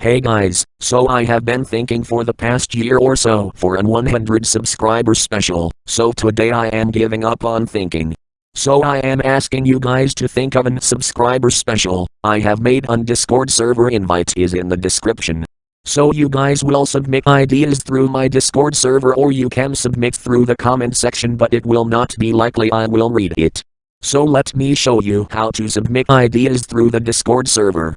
Hey guys, so I have been thinking for the past year or so for an 100 subscriber special, so today I am giving up on thinking. So I am asking you guys to think of an subscriber special, I have made on Discord server invite is in the description. So you guys will submit ideas through my Discord server or you can submit through the comment section but it will not be likely I will read it. So let me show you how to submit ideas through the Discord server.